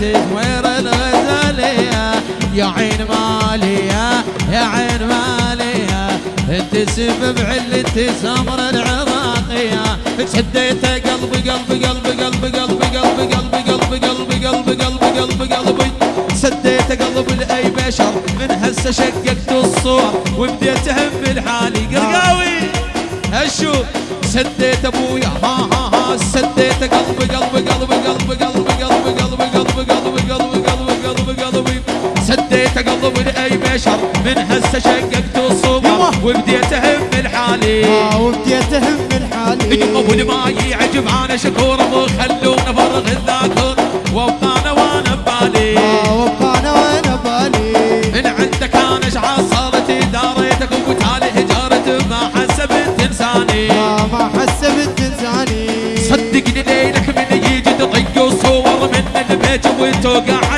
تزوير الغزالية يا عين مالية يا عين مالية انت سبب علتي سمر العراقية سديت قلبي قلبي قلبي قلبي قلبي قلبي قلبي قلبي قلبي قلبي قلبي قلبي قلبي سديت قلب لاي بشر من هسه شققت الصور وبديت اهم لحالي قرقاوي أشوف سديت ابويا ها ها ها سديت قلبي قلبي قلبي قلبي بديت أقضب لأي بشر. من هسه شققت الصور وبديت أهم من حالي. آه، وبديت أهم من حالي. يقب ما يعجب أنا شكور وخلونا فرغ الذاكر. وأبقى أنا وأنا ببالي. آه، وأبقى أنا وأنا ببالي. من عندك أنا اشعار صارت داريتك وتالي هجرت ما حس آه ما حسبت إنساني. صدقني ليلك من يجي تضيق الصور من البيت وتوقع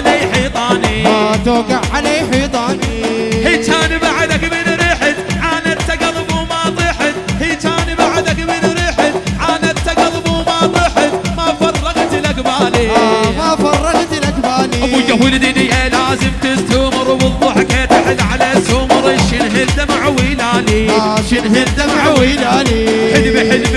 توقع علي حيطاني هي كان بعدك من ريحت عانت قلب وما طحت. هي كان بعدك من ريحت عانت قلب وما طحت. ما فرغت لك بالي. آه، ما فرغت لك بالي. ابويا ولدني لازم تستمر والضحكة تحت على السمر شنه الدمع ويلالي آه، شنه الدمع ويلالي. ويلالي. حلمي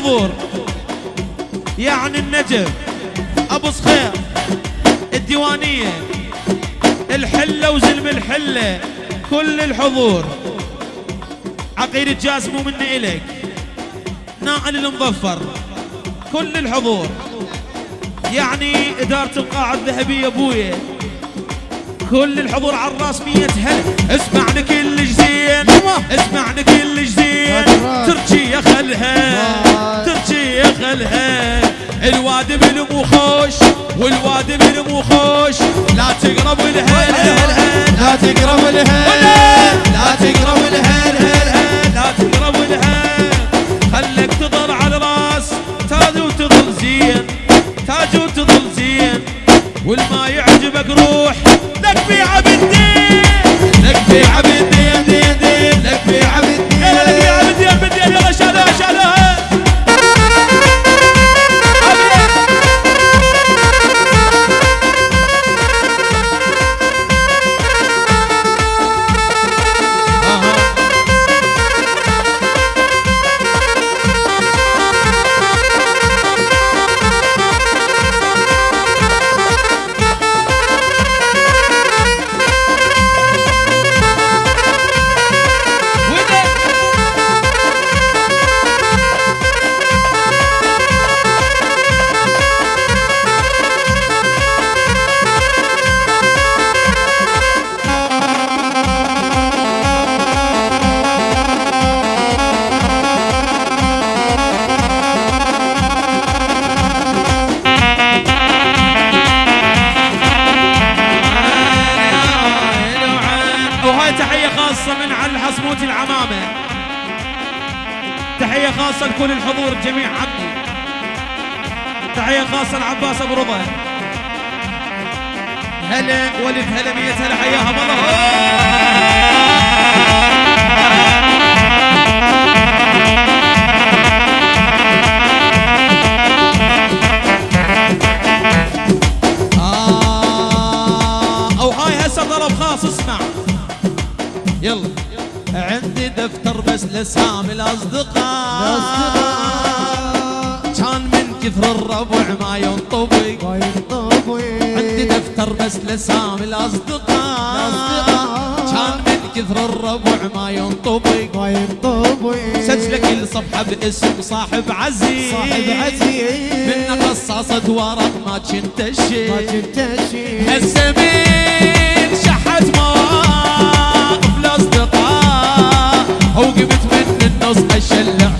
الحضور. يعني النجف أبو صخير الديوانية الحلة وزلم الحلة كل الحضور. عقيل الجاسم مني الك ناقل المظفر كل الحضور. يعني إدارة القاعة الذهبية أبويا كل الحضور على الراس مية هل اسمعني كل زين اسمعني كل زين تركي يا خلها تركي يا خلها الواد بالمخوش والواد بالمخوش لا تقرب الهل هل هل لا تقرب الهيل لا تقرب الهل هل هل لا تقرب الهل خلك تضل على الراس. تاج وتظل زين. تاج وتظل زين. والما يعجبك روح. لك بيع بالدين لك بيع بالدين تحية خاصة لعباس أبو رضا هلا ولد هلا مية هلا خاص اسمع. يلا. عندي دفتر بس لسام الأصدقاء. كثر الربع ما ينطبق. وينطوي عندي دفتر بس لسام الأصدقاء. الأصدقاء. كان من كثر الربع ما ينطبق. وينطوي سجل كل صفحة باسم صاحب عزيز. صاحب عزيز. من قصاصة ورق ما كنت الشيء ما كنت شيء. الزميل شحت مواقف الأصدقاء. وقمت من النص أشلع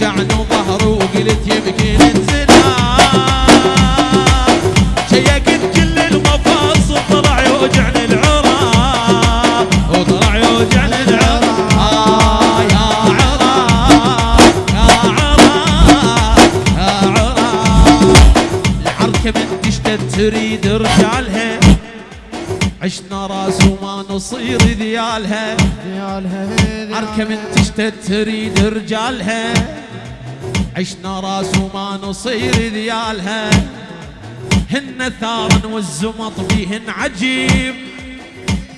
دنقت يوجعني ظهري وقلت يمكن انزلاق شيكت كل المفاصل طلع يوجعني العراق وطلع يوجعني العراق آه يا عراق يا عراق يا عراق العركة من تشتت تريد رجالها عشنا راس وما نصير ذيالها عركة من تشتت تريد رجالها عشنا راس وما نصير ذيالها هن ثارا والزمط فيهن عجيب.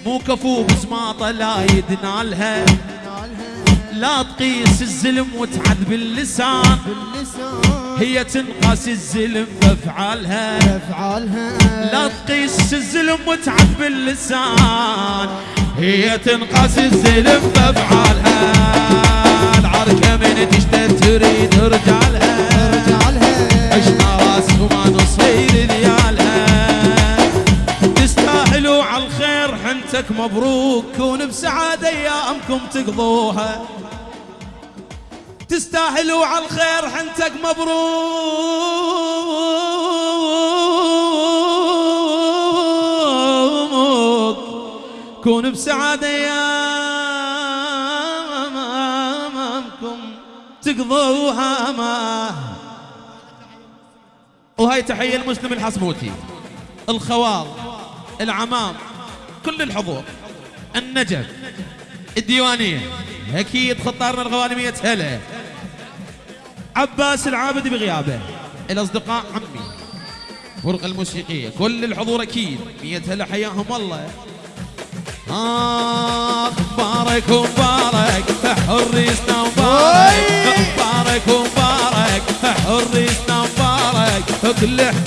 مو كفو بزماطة لا يدنالها. لا تقيس الزلم وتعد باللسان. هي تنقاس الزلم بأفعالها. لا تقيس الزلم وتعد باللسان. هي تنقاس الزلم بأفعالها. تريد رجالها عشنا راس وما نصير ذيالها تستاهلوا على الخير حنتك مبروك. كون بسعادة أيامكم تقضوها. تستاهلوا على الخير حنتك مبروك. كون بسعادة أيامكم تقضوها ما. وهاي تحية المسلم الحصبوتي الخوال العمام كل الحضور النجف الديوانية. أكيد خطارنا الغوانمية هلا عباس العابد بغيابه الأصدقاء عمي فرقة الموسيقية كل الحضور أكيد. مية هلا حياهم الله. آه مبارك ومبارك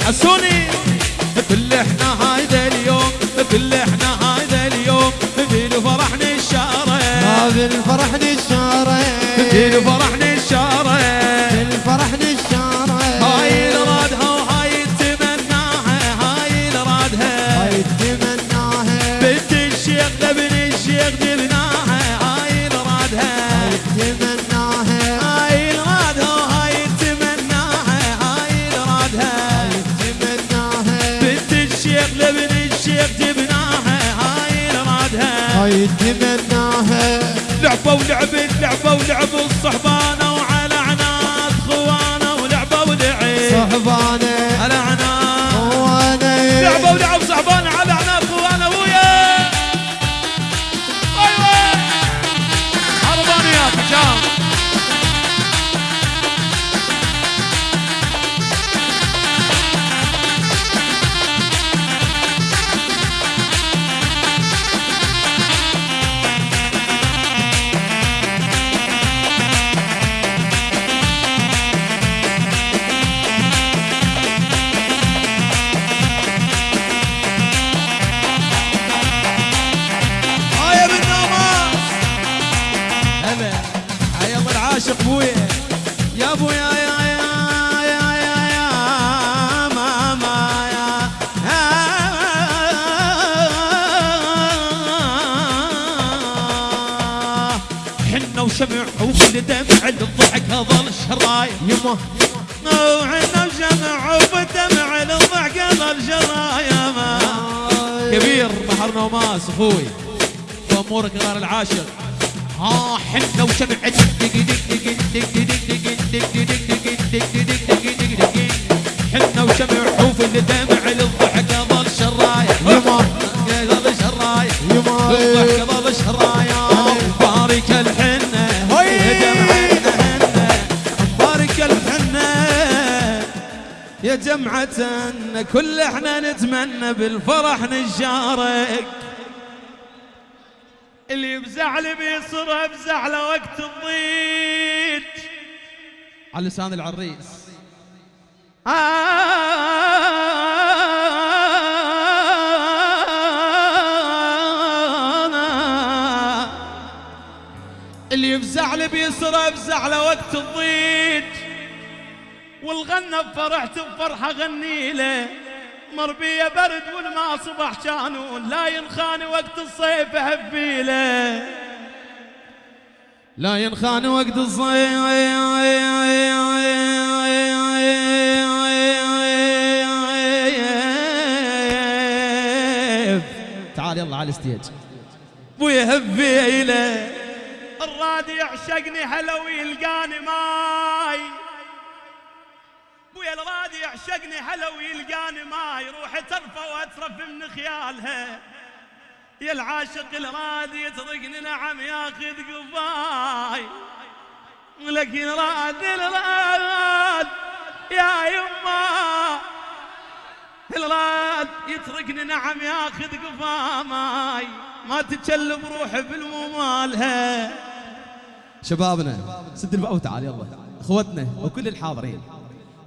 حسوني كل إحنا هايدا اليوم كل إحنا هايدا اليوم في فرحنا الشارع الفرح نشارة في فرحنا الشارع الفرح نشارة هاي الرادها وهاي تمناها هاي الرادها هاي تمناها بنت الشيخ لابن الشيخ جبناها هاي الرادها تمناها هاي تمناها لعبة ولعبت لعبة ولعبوا الصحبانة عاشق بويا. يا بويا يا يا يا يا يا ماما يا. حنا وشمع وكل دمع للضحك هذا الشراي يما. وحنا وشمع وبدمع للضحك هذا الشراي ما. آه. كبير بحرنا وماس أخوي. وأمورك غير العاشق. ها حنا وشمع دق دق دق دق دق دق دق دق دق دق دق دق دق حنا وشمع حوف اللي دمع الضحك ظل شرايح. يما ظل شرايح يما الضحك ظل شرايح بارك الحنة. دمعتنا بارك الحنة. يا جمعة كل إحنا نتمنى بالفرح نشارك اللي بزعل بيصير بزعله وقت الضيق على لسان العريس اللي بزعل بيصير بزعله وقت الضيق والغنى بفرحت بفرحة غني له مربية برد والما صبح كانون لا ينخان وقت الصيف هبيله لا ينخان وقت الصيف. تعال يلا على الستيج. ابويا هبيله الراد يعشقني هلا ويلقاني ماي. ابويا الراد يعشقني هلا ويلقاني ماي. روحي ترفى وأترف من خيالها. يا العاشق الراد يتركني نعم ياخذ قفاي لكن راد الراد يا يما. الراد يتركني نعم ياخذ قفاي ما تتكلم روحي بالممالها. شبابنا سد الباب وتعال يلا. إخوتنا وكل الحاضرين.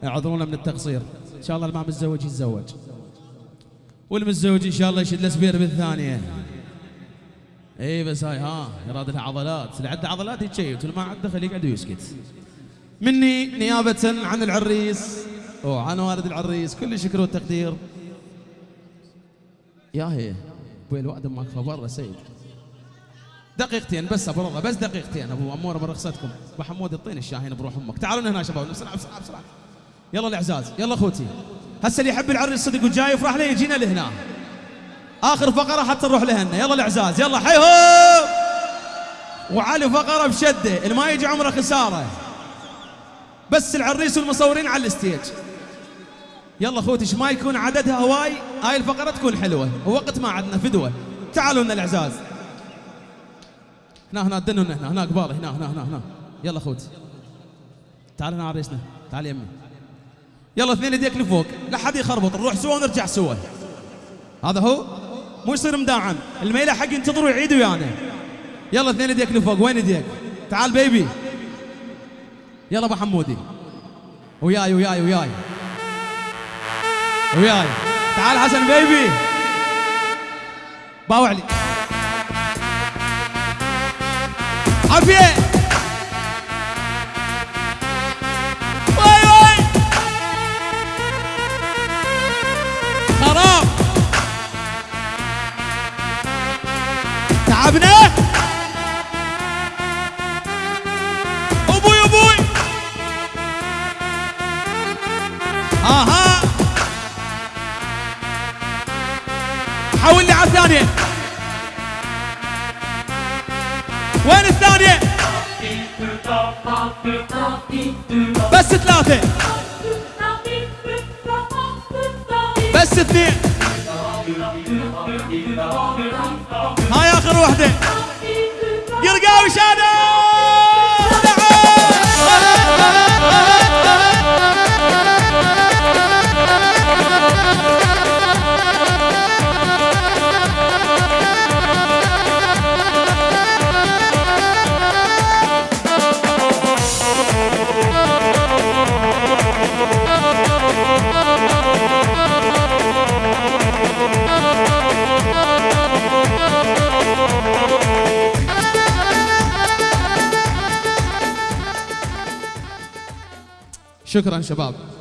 اعذرونا من التقصير. إن شاء الله اللي ما متزوج يتزوج. والمتزوج إن شاء الله يشد له سبير بالثانيه إي بس هاي ها يراد لها عضلات اللي عنده عضلات يتشيت واللي ما عنده خليه يقعد ويسكت مني نيابة عن العريس وعن والد العريس كل شكر والتقدير. يا هي أبوي الوعد ماك برا سيد. دقيقتين بس أبو رضا بس دقيقتين. أبو اموره من رخصتكم. أبو حمود الطين الشاهين بروح أمك. تعالوا هنا شباب بسرعة بسرعة بسرعة. يلا الإعزاز يلا أخوتي. هسه اللي يحب العريس صدق وجاي يفرح له يجينا لهنا. آخر فقرة حتى نروح لهنا يلا الأعزاز يلا حيهم وعلي فقرة بشدة اللي ما يجي عمره خسارة. بس العريس والمصورين على الستيج. يلا أخوتي ما يكون عددها هواي هاي الفقرة تكون حلوة. ووقت ما عندنا فدوة. تعالوا لنا الأعزاز. هنا هنا دنوا هنا هنا قبالي هنا هنا هنا هنا. يلا أخوتي. تعال هنا عريسنا. تعال يمي يلا اثنين يديك لفوق. لا حد يخربط. نروح سوا ونرجع سوا. هذا هو؟ مو يصير مداعم. الميله حق ينتظروا يعيدوا ويانا يلا اثنين يديك لفوق. وين يديك؟ تعال بيبي. يلا ابو حمودي. وياي وياي وياي. وياي. تعال حسن بيبي. باوع لي. عافية. أها. حول لي على الثانية وين الثانية؟ بس ثلاثة. بس اثنين. هاي آخر وحدة. قرقاوي شادو! شكرا شباب.